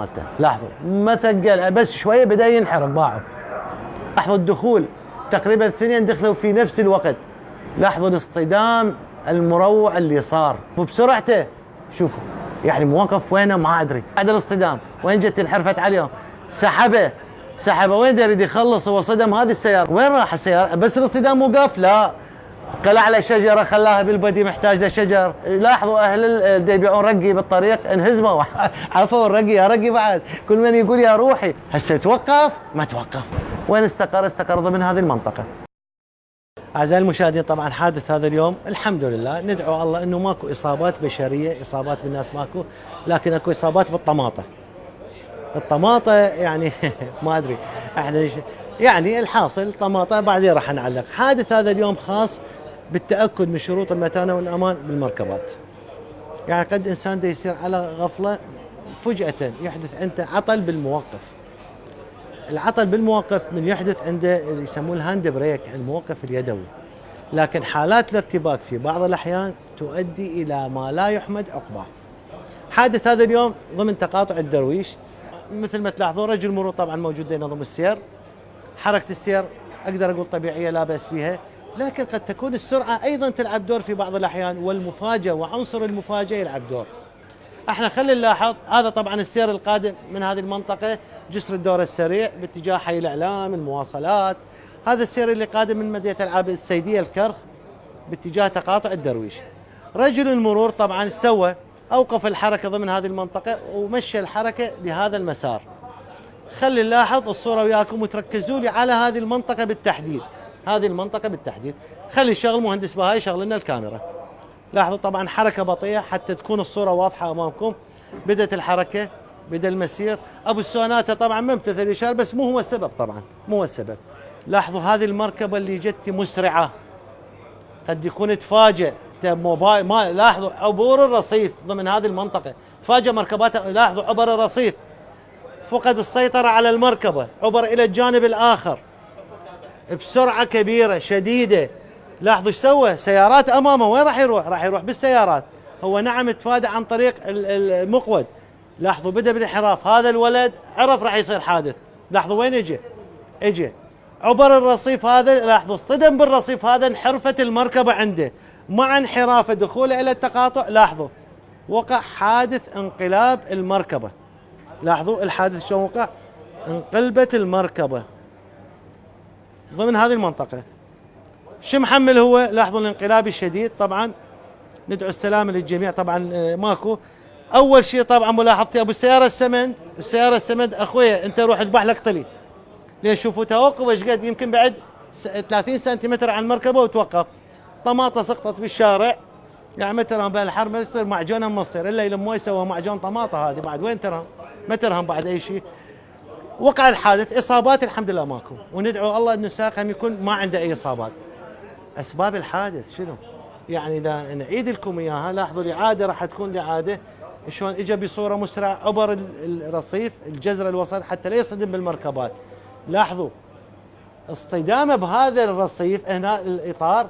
مالته. لاحظوا ما ثقل بس شوية بدأ ينحرق باعه. لاحظوا الدخول تقريبا الاثنين دخلوا في نفس الوقت. لاحظوا الاصطدام المروع اللي صار. وبسرعته شوفوا يعني موقف وينه ما أدري. بعد الاصطدام وين جت انحرفت عليهم؟ سحبه. سحبه وين يريد يخلص هو صدم هذه السيارة؟ وين راح السيارة؟ بس الاصطدام وقف؟ لا. قلع على شجرة خلاها بالبدي محتاج لشجر لاحظوا أهل اللي يبيعون رقي بالطريق انهزموا. عفوا الرقي يا رقي بعد. كل من يقول يا روحي. هسه توقف؟ ما توقف. وين استقر؟ استقر ضمن هذه المنطقة. أعزائي المشاهدين طبعا حادث هذا اليوم. الحمد لله. ندعو الله إنه ماكو إصابات بشرية إصابات بالناس ماكو لكن أكو إصابات بالطماطة. الطماطة يعني ما أدري. إحنا يعني الحاصل طماطة بعدين راح نعلق. حادث هذا اليوم خاص بالتأكد من شروط المتانة والأمان بالمركبات. يعني قد إنسان دا يصير على غفلة فجأة يحدث عنده عطل بالموقف العطل بالموقف من يحدث عنده اللي يسموه ال hand brake الموقف اليدوي. لكن حالات الارتباك في بعض الأحيان تؤدي إلى ما لا يحمد عقباه. حادث هذا اليوم ضمن تقاطع الدرويش. مثل ما تلاحظون رجل مرور طبعا موجود ينظم السير. حركة السير أقدر أقول طبيعية لا بأس بها. لكن قد تكون السرعة أيضا تلعب دور في بعض الأحيان والمفاجأة وعنصر المفاجأة يلعب دور. إحنا خلينا نلاحظ هذا طبعا السير القادم من هذه المنطقة جسر الدور السريع باتجاه حي الإعلام المواصلات. هذا السير اللي قادم من مدينة العاب السيدية الكرخ باتجاه تقاطع الدرويش. رجل المرور طبعا سوى أوقف الحركة ضمن هذه المنطقة ومشى الحركة لهذا المسار. خلي نلاحظ الصورة وياكم وتركزوا لي على هذه المنطقة بالتحديد. هذه المنطقة بالتحديد. خلي شغل مهندس بهاي يشغل لنا الكاميرا. لاحظوا طبعا حركة بطيئة حتى تكون الصورة واضحة أمامكم. بدأت الحركة بدأ المسير. أبو السوناتا طبعا ما امتثل الاشاره بس مو هو السبب طبعا مو هو السبب. لاحظوا هذه المركبة اللي جت مسرعة. قد يكون تفاجئ. موبايل ما لاحظوا عبور الرصيف ضمن هذه المنطقة. تفاجئ مركبات لاحظوا عبر الرصيف. فقد السيطرة على المركبة. عبر إلى الجانب الآخر. بسرعة كبيرة شديدة. لاحظوا إيش سوى؟ سيارات أمامه. وين راح يروح؟ راح يروح بالسيارات. هو نعم تفادى عن طريق المقود. لاحظوا بدأ بالانحراف هذا الولد عرف راح يصير حادث. لاحظوا وين اجى اجى عبر الرصيف هذا لاحظوا اصطدم بالرصيف هذا انحرفت المركبة عنده. مع انحرافه دخوله إلى التقاطع لاحظوا. وقع حادث انقلاب المركبة. لاحظوا الحادث شلون وقع؟ انقلبت المركبة. ضمن هذه المنطقة. شو محمل هو؟ لاحظوا الانقلاب الشديد طبعا. ندعو السلامه للجميع طبعا آه، ماكو. أول شيء طبعا ملاحظتي أبو السياره السمند السياره السمند أخويا أنت روح اذبح لك طلي لين شوفوا توقف إيش قد؟ يمكن بعد 30 سنتيمتر عن المركبة وتوقف. طماطة سقطت بالشارع. يعني ما ترهم بالحرب يصير معجونه مصير. إلا يلموه يسوى معجون طماطة هذه. بعد وين ترهم؟ ما ترهم بعد أي شيء. وقع الحادث إصابات الحمد لله ماكو. وندعو الله إنه السائق يكون ما عنده أي إصابات. أسباب الحادث شنو؟ يعني إذا نعيد لكم إياها لاحظوا الإعادة راح تكون الإعادة. شلون اجى بصورة مسرعة عبر الرصيف الجزر الوسط حتى لا يصطدم بالمركبات. لاحظوا اصطدامه بهذا الرصيف هنا الإطار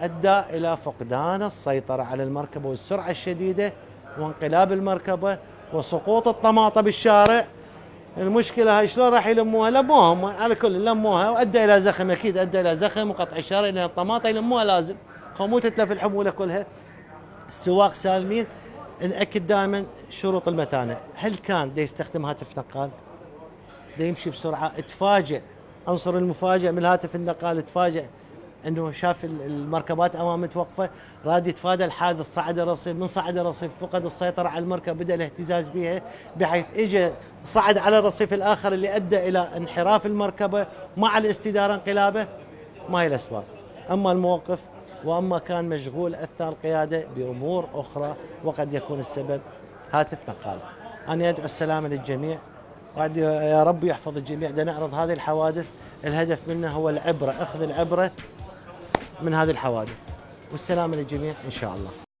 أدى إلى فقدان السيطرة على المركبة والسرعة الشديدة وانقلاب المركبة وسقوط الطماطه بالشارع. المشكلة هاي شلون راح يلموها؟ لموها على كل لموها. وأدى إلى زخم أكيد أدى إلى زخم وقطع الشارع لأن الطماطه يلموها لازم. مو تتلف الحمولة كلها. السواق سالمين نأكد دائما شروط المتانة، هل كان دا يستخدم هاتف نقال؟ دا يمشي بسرعة تفاجئ عنصر المفاجئ من الهاتف النقال تفاجئ انه شاف المركبات امامه متوقفه راد يتفادى الحادث صعد الرصيف من صعد الرصيف فقد السيطرة على المركب بدأ الاهتزاز بها بحيث اجى صعد على الرصيف الآخر اللي أدى إلى انحراف المركبة مع الاستدارة انقلابه ما هي الأسباب. أما الموقف وأما كان مشغول اثناء القيادة بأمور أخرى وقد يكون السبب هاتف نقال. أنا أدعو السلامة للجميع يا رب يحفظ الجميع. نعرض هذه الحوادث الهدف منها هو العبرة أخذ العبرة من هذه الحوادث. والسلامه للجميع إن شاء الله.